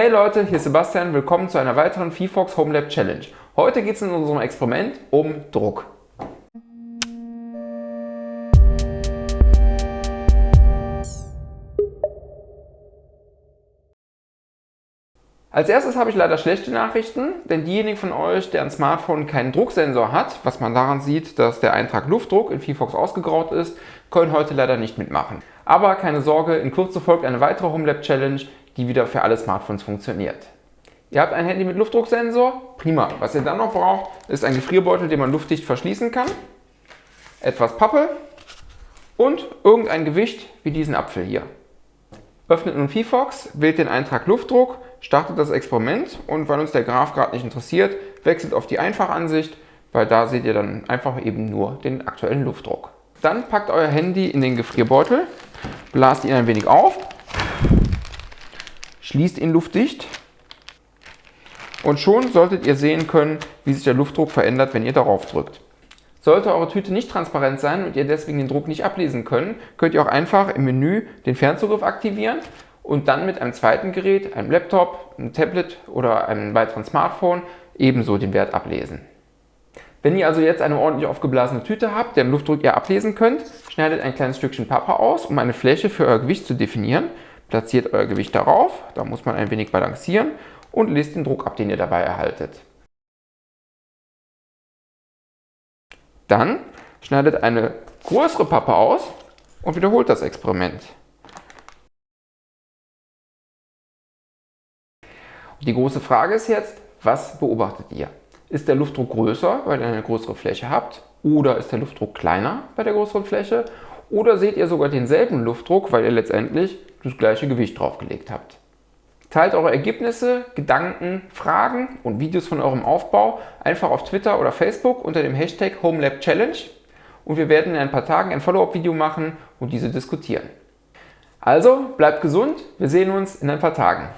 Hey Leute, hier ist Sebastian, willkommen zu einer weiteren VFox Home Lab Challenge. Heute geht es in unserem Experiment um Druck. Als erstes habe ich leider schlechte Nachrichten, denn diejenigen von euch, der ein Smartphone keinen Drucksensor hat, was man daran sieht, dass der Eintrag Luftdruck in VFox ausgegraut ist, können heute leider nicht mitmachen. Aber keine Sorge, in Kürze folgt eine weitere Home Lab Challenge, die wieder für alle Smartphones funktioniert. Ihr habt ein Handy mit Luftdrucksensor, prima. Was ihr dann noch braucht, ist ein Gefrierbeutel, den man luftdicht verschließen kann, etwas Pappe und irgendein Gewicht wie diesen Apfel hier. Öffnet nun VFox, wählt den Eintrag Luftdruck, startet das Experiment und weil uns der Graph gerade nicht interessiert, wechselt auf die Einfachansicht, weil da seht ihr dann einfach eben nur den aktuellen Luftdruck. Dann packt euer Handy in den Gefrierbeutel, blast ihn ein wenig auf schließt ihn luftdicht und schon solltet ihr sehen können, wie sich der Luftdruck verändert, wenn ihr darauf drückt. Sollte eure Tüte nicht transparent sein und ihr deswegen den Druck nicht ablesen können, könnt ihr auch einfach im Menü den Fernzugriff aktivieren und dann mit einem zweiten Gerät, einem Laptop, einem Tablet oder einem weiteren Smartphone ebenso den Wert ablesen. Wenn ihr also jetzt eine ordentlich aufgeblasene Tüte habt, deren Luftdruck ihr ablesen könnt, schneidet ein kleines Stückchen Pappe aus, um eine Fläche für euer Gewicht zu definieren Platziert euer Gewicht darauf, da muss man ein wenig balancieren und lest den Druck ab, den ihr dabei erhaltet. Dann schneidet eine größere Pappe aus und wiederholt das Experiment. Die große Frage ist jetzt, was beobachtet ihr? Ist der Luftdruck größer, weil ihr eine größere Fläche habt? Oder ist der Luftdruck kleiner bei der größeren Fläche? Oder seht ihr sogar denselben Luftdruck, weil ihr letztendlich das gleiche Gewicht draufgelegt habt. Teilt eure Ergebnisse, Gedanken, Fragen und Videos von eurem Aufbau einfach auf Twitter oder Facebook unter dem Hashtag HomeLabChallenge und wir werden in ein paar Tagen ein Follow-up-Video machen und diese diskutieren. Also bleibt gesund, wir sehen uns in ein paar Tagen.